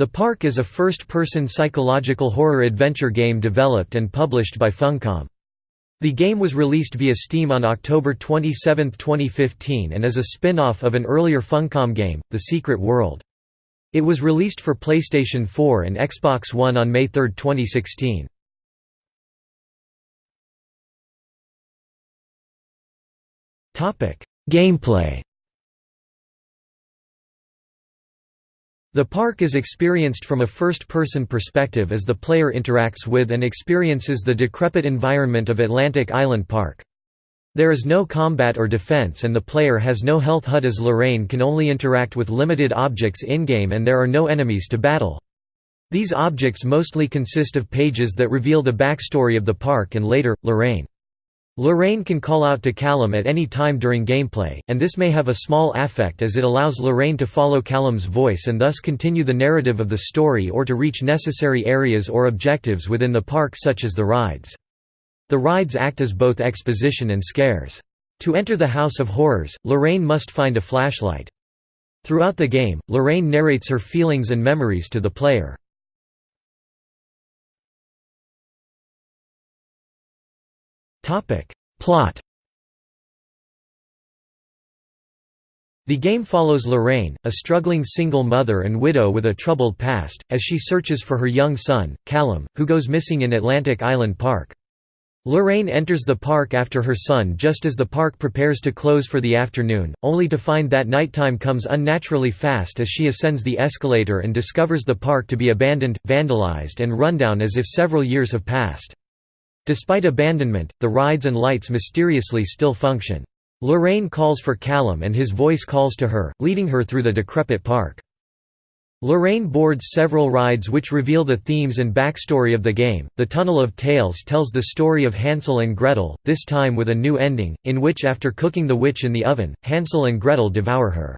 The Park is a first-person psychological horror adventure game developed and published by Funcom. The game was released via Steam on October 27, 2015 and is a spin-off of an earlier Funcom game, The Secret World. It was released for PlayStation 4 and Xbox One on May 3, 2016. Gameplay The park is experienced from a first-person perspective as the player interacts with and experiences the decrepit environment of Atlantic Island Park. There is no combat or defense and the player has no health HUD as Lorraine can only interact with limited objects in-game and there are no enemies to battle. These objects mostly consist of pages that reveal the backstory of the park and later, Lorraine. Lorraine can call out to Callum at any time during gameplay, and this may have a small affect as it allows Lorraine to follow Callum's voice and thus continue the narrative of the story or to reach necessary areas or objectives within the park such as the rides. The rides act as both exposition and scares. To enter the House of Horrors, Lorraine must find a flashlight. Throughout the game, Lorraine narrates her feelings and memories to the player. Plot The game follows Lorraine, a struggling single mother and widow with a troubled past, as she searches for her young son, Callum, who goes missing in Atlantic Island Park. Lorraine enters the park after her son just as the park prepares to close for the afternoon, only to find that nighttime comes unnaturally fast as she ascends the escalator and discovers the park to be abandoned, vandalized and rundown as if several years have passed. Despite abandonment, the rides and lights mysteriously still function. Lorraine calls for Callum and his voice calls to her, leading her through the decrepit park. Lorraine boards several rides which reveal the themes and backstory of the game. The Tunnel of Tales tells the story of Hansel and Gretel, this time with a new ending, in which after cooking the witch in the oven, Hansel and Gretel devour her.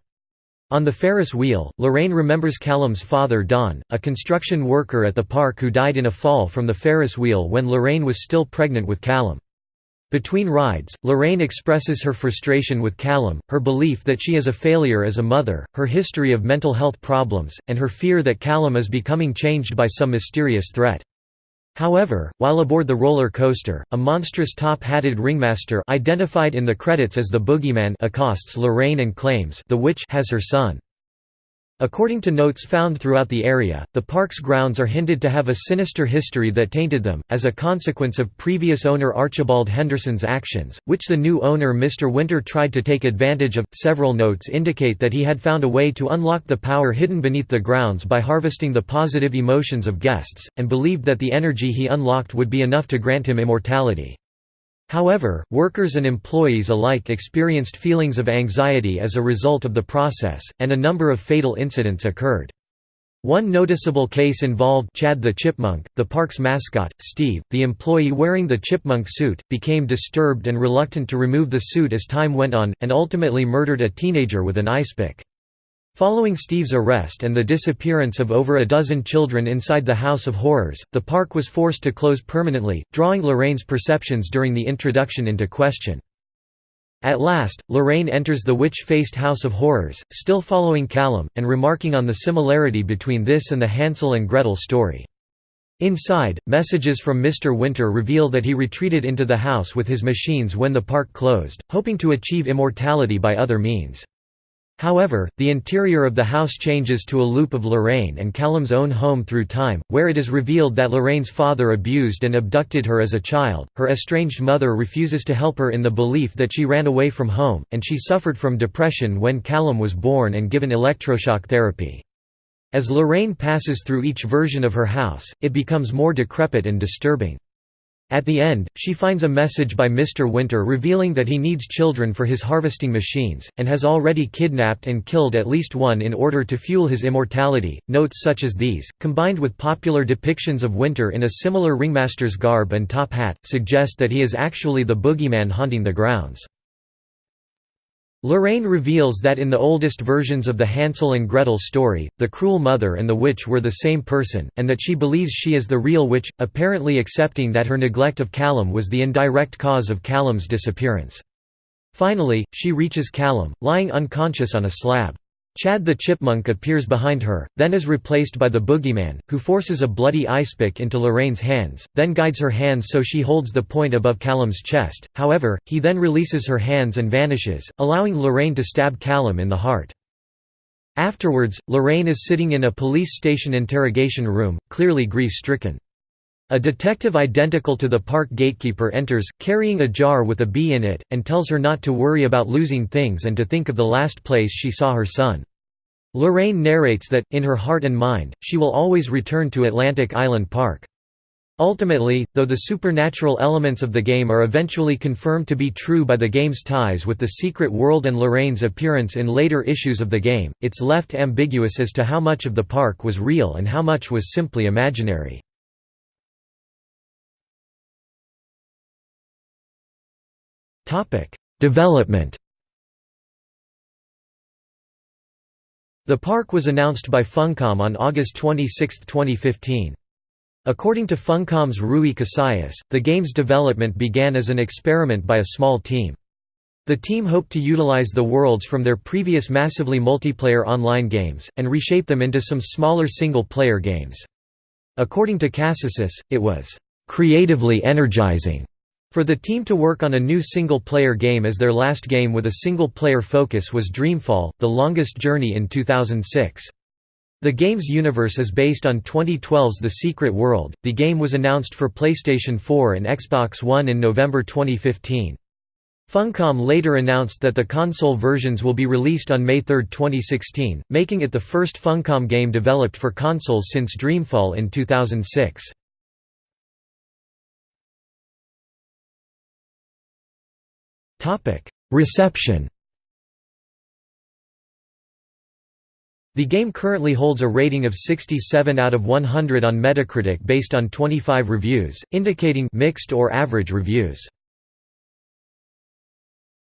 On the Ferris wheel, Lorraine remembers Callum's father Don, a construction worker at the park who died in a fall from the Ferris wheel when Lorraine was still pregnant with Callum. Between rides, Lorraine expresses her frustration with Callum, her belief that she is a failure as a mother, her history of mental health problems, and her fear that Callum is becoming changed by some mysterious threat. However, while aboard the roller coaster, a monstrous top-hatted ringmaster identified in the credits as the Boogeyman accosts Lorraine and claims the witch has her son. According to notes found throughout the area, the park's grounds are hinted to have a sinister history that tainted them, as a consequence of previous owner Archibald Henderson's actions, which the new owner Mr. Winter tried to take advantage of. Several notes indicate that he had found a way to unlock the power hidden beneath the grounds by harvesting the positive emotions of guests, and believed that the energy he unlocked would be enough to grant him immortality. However, workers and employees alike experienced feelings of anxiety as a result of the process, and a number of fatal incidents occurred. One noticeable case involved Chad the Chipmunk, the park's mascot. Steve, the employee wearing the chipmunk suit, became disturbed and reluctant to remove the suit as time went on, and ultimately murdered a teenager with an ice pick. Following Steve's arrest and the disappearance of over a dozen children inside the House of Horrors, the park was forced to close permanently, drawing Lorraine's perceptions during the introduction into question. At last, Lorraine enters the witch-faced House of Horrors, still following Callum, and remarking on the similarity between this and the Hansel and Gretel story. Inside, messages from Mr. Winter reveal that he retreated into the house with his machines when the park closed, hoping to achieve immortality by other means. However, the interior of the house changes to a loop of Lorraine and Callum's own home through time, where it is revealed that Lorraine's father abused and abducted her as a child, her estranged mother refuses to help her in the belief that she ran away from home, and she suffered from depression when Callum was born and given electroshock therapy. As Lorraine passes through each version of her house, it becomes more decrepit and disturbing. At the end, she finds a message by Mr. Winter revealing that he needs children for his harvesting machines, and has already kidnapped and killed at least one in order to fuel his immortality. Notes such as these, combined with popular depictions of Winter in a similar ringmaster's garb and top hat, suggest that he is actually the boogeyman haunting the grounds. Lorraine reveals that in the oldest versions of the Hansel and Gretel story, the cruel mother and the witch were the same person, and that she believes she is the real witch, apparently accepting that her neglect of Callum was the indirect cause of Callum's disappearance. Finally, she reaches Callum, lying unconscious on a slab. Chad the Chipmunk appears behind her, then is replaced by the Boogeyman, who forces a bloody icepick into Lorraine's hands, then guides her hands so she holds the point above Callum's chest, however, he then releases her hands and vanishes, allowing Lorraine to stab Callum in the heart. Afterwards, Lorraine is sitting in a police station interrogation room, clearly grief-stricken. A detective identical to the park gatekeeper enters, carrying a jar with a bee in it, and tells her not to worry about losing things and to think of the last place she saw her son. Lorraine narrates that, in her heart and mind, she will always return to Atlantic Island Park. Ultimately, though the supernatural elements of the game are eventually confirmed to be true by the game's ties with the secret world and Lorraine's appearance in later issues of the game, it's left ambiguous as to how much of the park was real and how much was simply imaginary. Development The park was announced by Funcom on August 26, 2015. According to Funcom's Rui Casais, the game's development began as an experiment by a small team. The team hoped to utilize the worlds from their previous massively multiplayer online games, and reshape them into some smaller single-player games. According to Casais, it was "...creatively energizing." For the team to work on a new single-player game as their last game with a single-player focus was Dreamfall, The Longest Journey in 2006. The game's universe is based on 2012's The Secret World. The game was announced for PlayStation 4 and Xbox One in November 2015. Funcom later announced that the console versions will be released on May 3, 2016, making it the first Funcom game developed for consoles since Dreamfall in 2006. Reception The game currently holds a rating of 67 out of 100 on Metacritic based on 25 reviews, indicating mixed or average reviews.